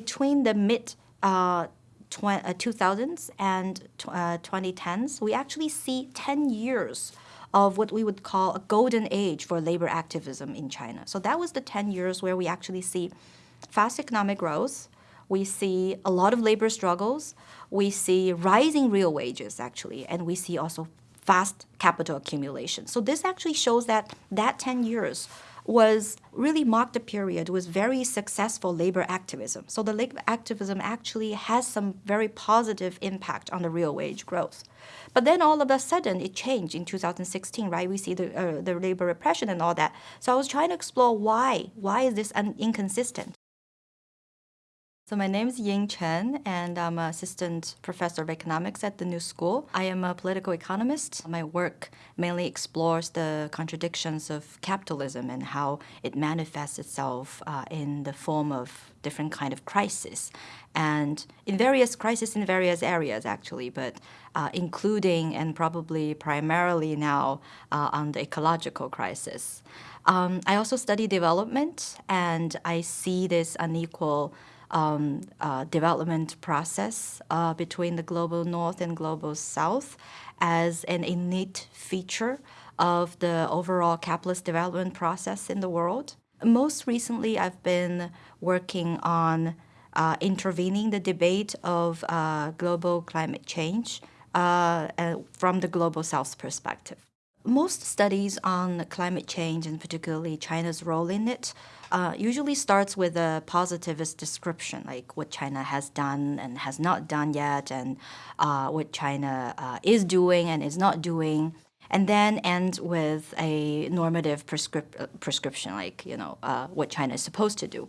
between the mid uh, 2000s uh, and uh, 2010s, we actually see 10 years of what we would call a golden age for labor activism in China. So that was the 10 years where we actually see fast economic growth, we see a lot of labor struggles, we see rising real wages actually, and we see also fast capital accumulation. So this actually shows that that 10 years was really marked a period with very successful labor activism. So the labor activism actually has some very positive impact on the real wage growth. But then all of a sudden it changed in 2016, right? We see the, uh, the labor repression and all that. So I was trying to explore why. Why is this inconsistent? So my name is Ying Chen, and I'm an assistant professor of economics at the New School. I am a political economist. My work mainly explores the contradictions of capitalism and how it manifests itself uh, in the form of different kind of crisis, and in various crises in various areas actually, but uh, including and probably primarily now uh, on the ecological crisis. Um, I also study development, and I see this unequal um, uh, development process uh, between the global north and global south as an innate feature of the overall capitalist development process in the world. Most recently, I've been working on uh, intervening the debate of uh, global climate change uh, from the global south perspective. Most studies on climate change, and particularly China's role in it, uh, usually starts with a positivist description, like what China has done and has not done yet, and uh, what China uh, is doing and is not doing, and then ends with a normative prescrip prescription, like you know uh, what China is supposed to do.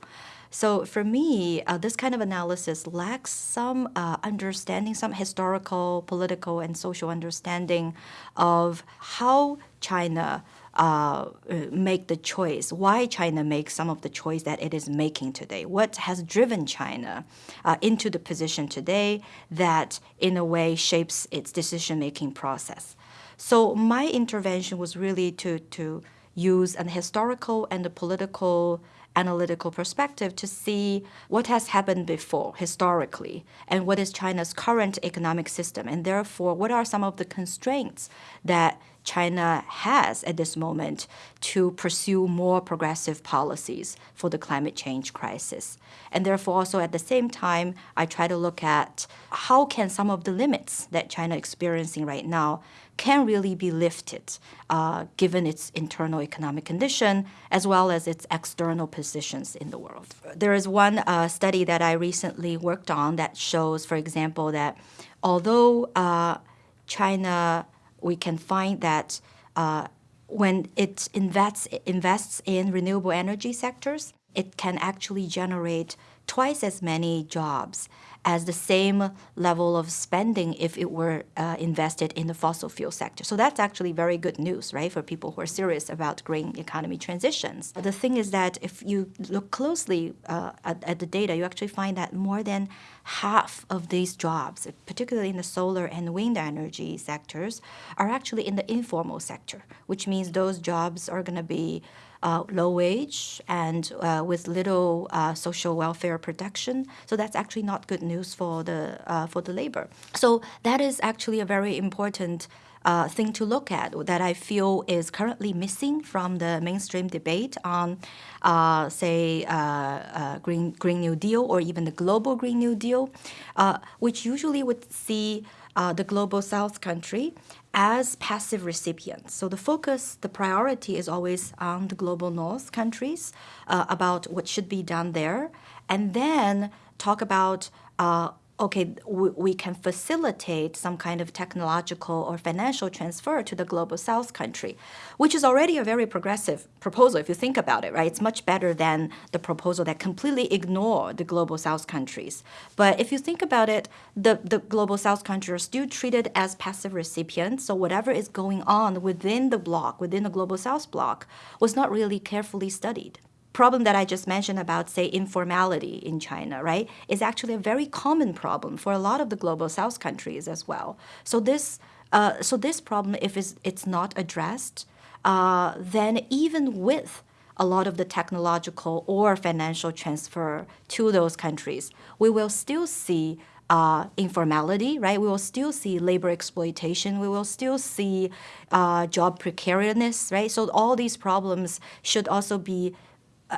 So for me, uh, this kind of analysis lacks some uh, understanding, some historical, political, and social understanding of how China uh, make the choice, why China makes some of the choice that it is making today, what has driven China uh, into the position today that in a way shapes its decision-making process. So my intervention was really to, to use an historical and a political analytical perspective to see what has happened before historically and what is China's current economic system and therefore what are some of the constraints that China has at this moment to pursue more progressive policies for the climate change crisis. And therefore also at the same time, I try to look at how can some of the limits that China is experiencing right now can really be lifted uh, given its internal economic condition as well as its external positions in the world. There is one uh, study that I recently worked on that shows, for example, that although uh, China we can find that uh, when it invests, invests in renewable energy sectors, it can actually generate twice as many jobs as the same level of spending if it were uh, invested in the fossil fuel sector. So that's actually very good news, right, for people who are serious about green economy transitions. The thing is that if you look closely uh, at, at the data, you actually find that more than half of these jobs, particularly in the solar and wind energy sectors, are actually in the informal sector, which means those jobs are going to be uh, low wage and uh, with little uh, social welfare protection. So that's actually not good news for the uh, for the labor. So that is actually a very important uh, thing to look at that I feel is currently missing from the mainstream debate on, uh, say, uh, uh Green, Green New Deal or even the global Green New Deal, uh, which usually would see uh, the global South country as passive recipients. So the focus, the priority is always on the global North countries uh, about what should be done there, and then talk about uh, okay, we, can facilitate some kind of technological or financial transfer to the global south country, which is already a very progressive proposal if you think about it, right? It's much better than the proposal that completely ignore the global south countries. But if you think about it, the, the global south countries are still treated as passive recipients, so whatever is going on within the bloc, within the global south bloc, was not really carefully studied problem that I just mentioned about, say, informality in China, right, is actually a very common problem for a lot of the global south countries as well. So this, uh, so this problem, if it's, it's not addressed, uh, then even with a lot of the technological or financial transfer to those countries, we will still see uh, informality, right? We will still see labor exploitation. We will still see uh, job precariousness, right? So all these problems should also be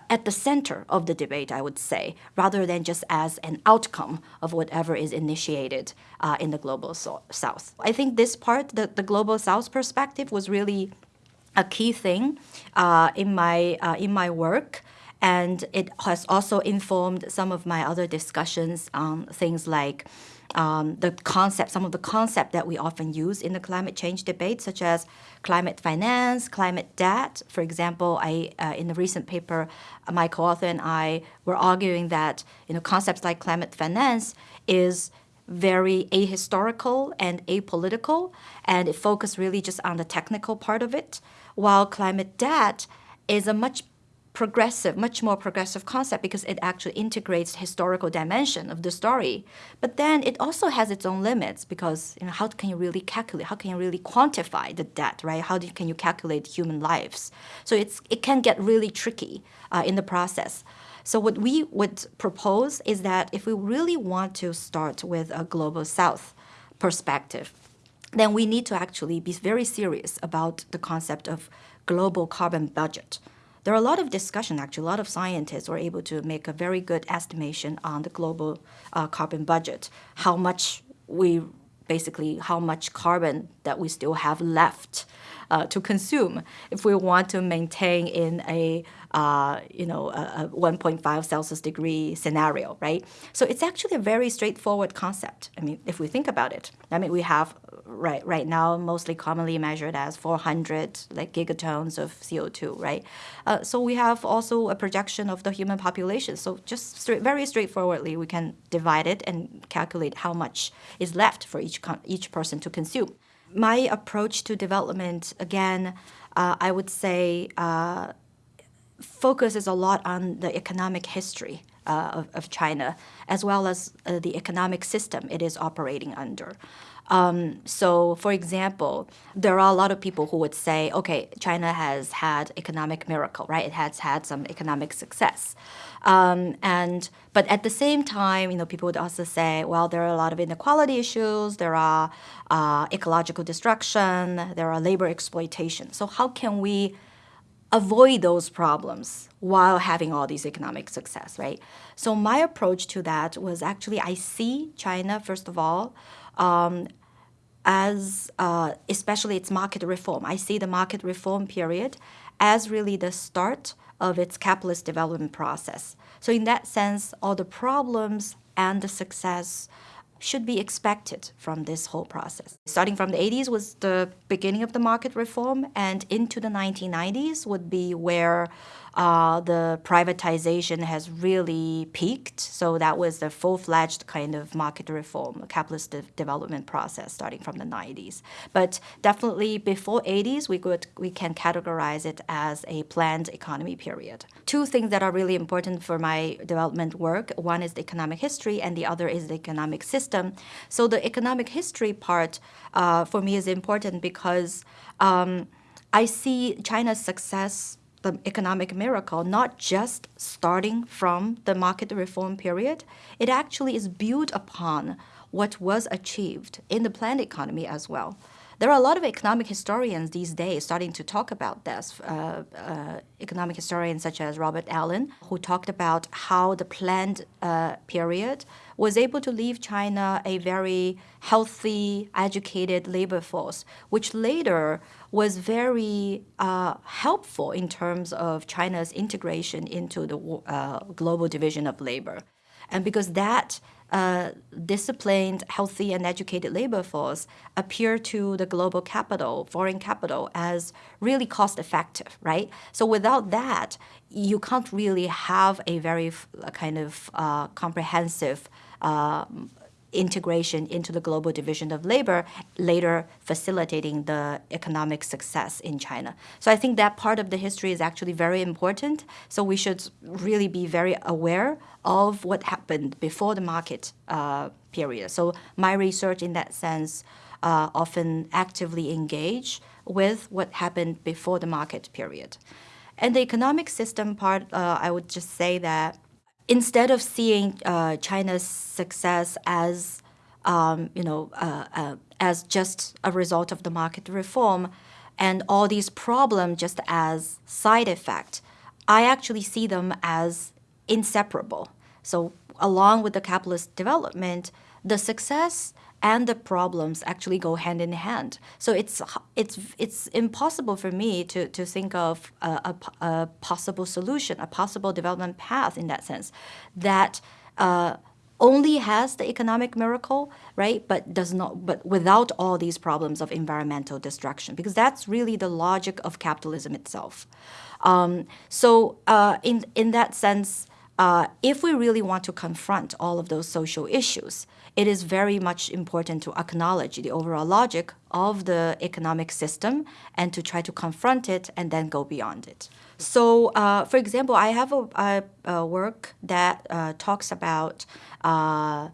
at the center of the debate, I would say, rather than just as an outcome of whatever is initiated uh, in the global so- south. I think this part, the, the global south perspective, was really a key thing uh, in my uh, in my work and it has also informed some of my other discussions on things like um, the concept, some of the concept that we often use in the climate change debate, such as climate finance, climate debt. For example, I uh, in the recent paper, my co-author and I were arguing that you know concepts like climate finance is very ahistorical and apolitical, and it focused really just on the technical part of it, while climate debt is a much progressive, much more progressive concept because it actually integrates historical dimension of the story. But then it also has its own limits because you know how can you really calculate? How can you really quantify the debt, right? How do, can you calculate human lives? So it's it can get really tricky uh, in the process. So what we would propose is that if we really want to start with a global south perspective, then we need to actually be very serious about the concept of global carbon budget there are a lot of discussion, actually, a lot of scientists were able to make a very good estimation on the global uh, carbon budget, how much we basically how much carbon that we still have left uh, to consume if we want to maintain in a uh, you know a, a 1.5 Celsius degree scenario, right? So it's actually a very straightforward concept. I mean, if we think about it, I mean we have right right now mostly commonly measured as 400 like gigatons of CO2, right? Uh, so we have also a projection of the human population. So just straight, very straightforwardly, we can divide it and calculate how much is left for each each person to consume. My approach to development, again, uh, I would say, uh, focuses a lot on the economic history uh, of, of, China, as well as uh, the economic system it is operating under. Um, so, for example, there are a lot of people who would say, okay, China has had economic miracle, right? It has had some economic success. Um, and but at the same time, you know, people would also say, well, there are a lot of inequality issues, there are uh, ecological destruction, there are labor exploitation. So how can we avoid those problems while having all these economic success, right? So my approach to that was actually I see China first of all um, as uh, especially its market reform. I see the market reform period as really the start of its capitalist development process. So in that sense, all the problems and the success should be expected from this whole process. Starting from the 80s was the beginning of the market reform, and into the 1990s would be where uh, the privatization has really peaked. So that was the full-fledged kind of market reform, capitalist de- development process starting from the 90s. But definitely before 80s, we could we can categorize it as a planned economy period. Two things that are really important for my development work. One is the economic history, and the other is the economic system. So the economic history part uh, for me is important because um, I see China's success the economic miracle not just starting from the market reform period, it actually is built upon what was achieved in the planned economy as well. There are a lot of economic historians these days starting to talk about this. Uh, uh, economic historians such as Robert Allen, who talked about how the planned uh, period was able to leave China a very healthy, educated labor force, which later was very uh, helpful in terms of China's integration into the uh, global division of labor. And because that disciplined, healthy, and educated labor force appear to the global capital, foreign capital, as really cost effective, right? So without that, you can't really have a very kind of uh, comprehensive uh, integration into the global division of labor, later facilitating the economic success in China. So I think that part of the history is actually very important. So we should really be very aware of what happened before the market uh, period. So my research in that sense uh, often actively engage with what happened before the market period. And the economic system part, uh, I would just say that instead of seeing uh, China's success as um, you know uh, uh, as just a result of the market reform and all these problems just as side effect, I actually see them as inseparable. So along with the capitalist development, the success and the problems actually go hand in hand. So it's it's it's impossible for me to to think of a, a, a possible solution, a possible development path in that sense, that. Uh, only has the economic miracle, right? But does not, but without all these problems of environmental destruction, because that's really the logic of capitalism itself. Um, so, uh, in in that sense, uh, if we really want to confront all of those social issues, it is very much important to acknowledge the overall logic of the economic system and to try to confront it and then go beyond it. So, uh, for example, I have a, a, a work that uh, talks about uh,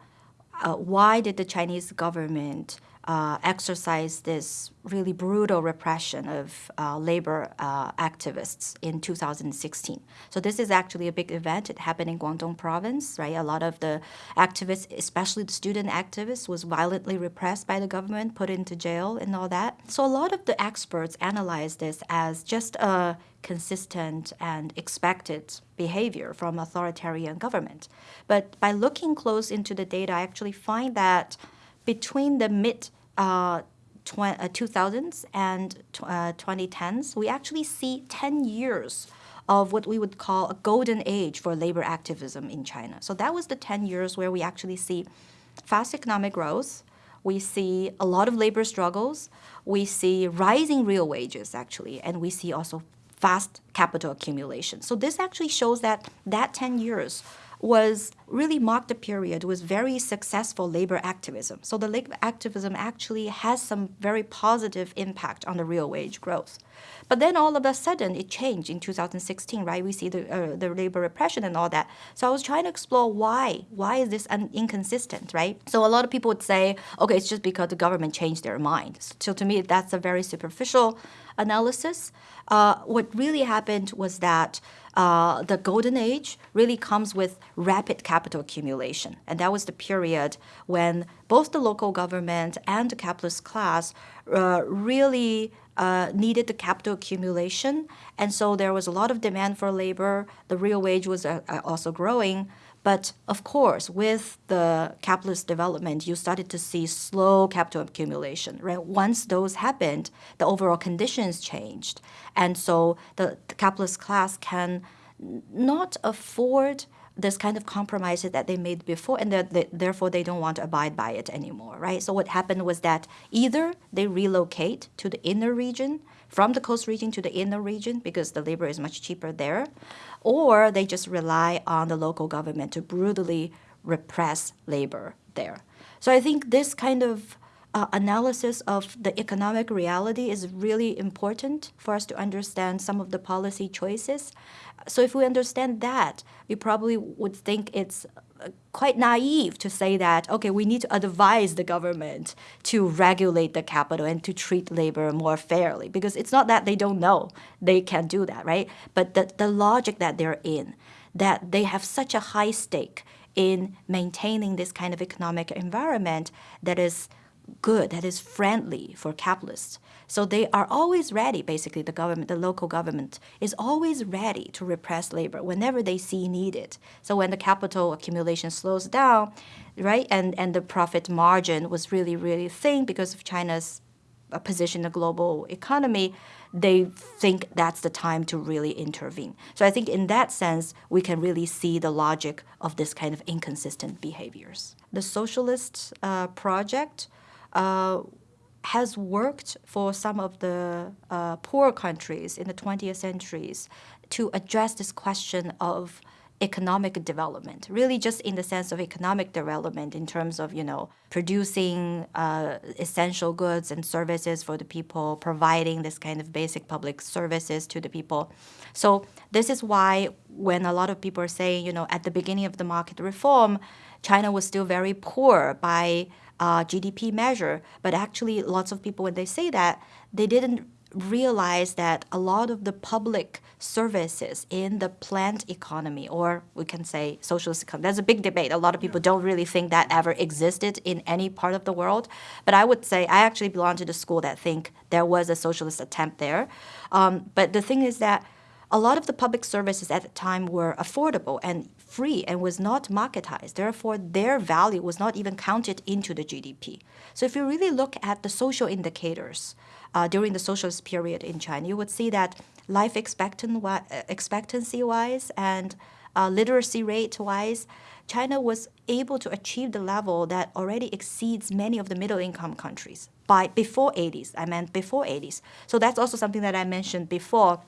uh why did the Chinese government uh, exercise this really brutal repression of uh, labor uh, activists in 2016. So this is actually a big event. It happened in Guangdong province, right? A lot of the activists, especially the student activists, was violently repressed by the government, put into jail and all that. So a lot of the experts analyze this as just a consistent and expected behavior from authoritarian government. But by looking close into the data, I actually find that between the mid uh, 2000s uh, and uh, 2010s, we actually see 10 years of what we would call a golden age for labor activism in China. So that was the 10 years where we actually see fast economic growth, we see a lot of labor struggles, we see rising real wages actually, and we see also fast capital accumulation. So this actually shows that that 10 years was really marked a period with very successful labor activism. So the labor activism actually has some very positive impact on the real wage growth. But then all of a sudden it changed in 2016, right? We see the, uh, the labor repression and all that. So I was trying to explore why. Why is this inconsistent, right? So a lot of people would say, okay, it's just because the government changed their mind. So to me, that's a very superficial analysis. Uh, what really happened was that uh, the golden age really comes with rapid capital accumulation. And that was the period when both the local government and the capitalist class uh, really uh, needed the capital accumulation. And so there was a lot of demand for labor. The real wage was uh, uh, also growing. But of course, with the capitalist development, you started to see slow capital accumulation, right? Once those happened, the overall conditions changed. And so the, the capitalist class can not afford this kind of compromises that they made before, and that they, therefore they don't want to abide by it anymore, right? So what happened was that either they relocate to the inner region, from the coast region to the inner region because the labor is much cheaper there, or they just rely on the local government to brutally repress labor there. So I think this kind of uh, analysis of the economic reality is really important for us to understand some of the policy choices. So if we understand that, we probably would think it's uh, quite naive to say that okay we need to advise the government to regulate the capital and to treat labor more fairly because it's not that they don't know they can do that right but the, the logic that they're in that they have such a high stake in maintaining this kind of economic environment that is good, that is friendly for capitalists. So they are always ready, basically, the government, the local government is always ready to repress labor whenever they see needed. So when the capital accumulation slows down, right, and, and the profit margin was really, really thin because of China's uh, position in the global economy, they think that's the time to really intervene. So I think in that sense, we can really see the logic of this kind of inconsistent behaviors. The socialist uh, project uh, has worked for some of the uh, poor countries in the 20th centuries to address this question of economic development really just in the sense of economic development in terms of you know producing uh, essential goods and services for the people providing this kind of basic public services to the people. So this is why when a lot of people are saying you know at the beginning of the market reform china was still very poor by uh, GDP measure. But actually, lots of people, when they say that, they didn't realize that a lot of the public services in the planned economy, or we can say socialist economy, there's a big debate. A lot of people don't really think that ever existed in any part of the world. But I would say I actually belong to the school that think there was a socialist attempt there. Um, but the thing is that a lot of the public services at the time were affordable and free and was not marketized. Therefore, their value was not even counted into the GDP. So if you really look at the social indicators uh, during the socialist period in China, you would see that life expectancy-wise and uh, literacy rate-wise, China was able to achieve the level that already exceeds many of the middle-income countries by before 80s. I meant before 80s. So that's also something that I mentioned before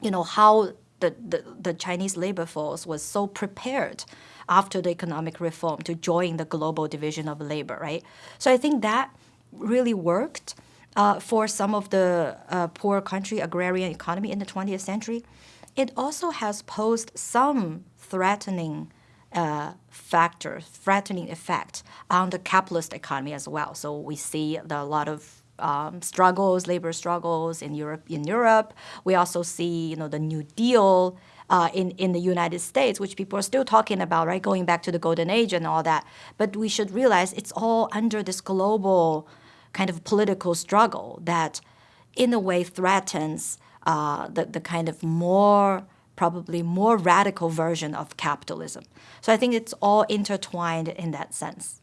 you know, how the, the, the Chinese labor force was so prepared after the economic reform to join the global division of labor, right? So I think that really worked uh, for some of the uh, poor country agrarian economy in the 20th century. It also has posed some threatening uh, factor, threatening effect on the capitalist economy as well. So we see the, a lot of um, struggles, labor struggles in Europe. In Europe, we also see you know the New Deal uh, in in the United States, which people are still talking about, right? Going back to the golden age and all that. But we should realize it's all under this global kind of political struggle that, in a way, threatens uh, the the kind of more probably more radical version of capitalism. So I think it's all intertwined in that sense.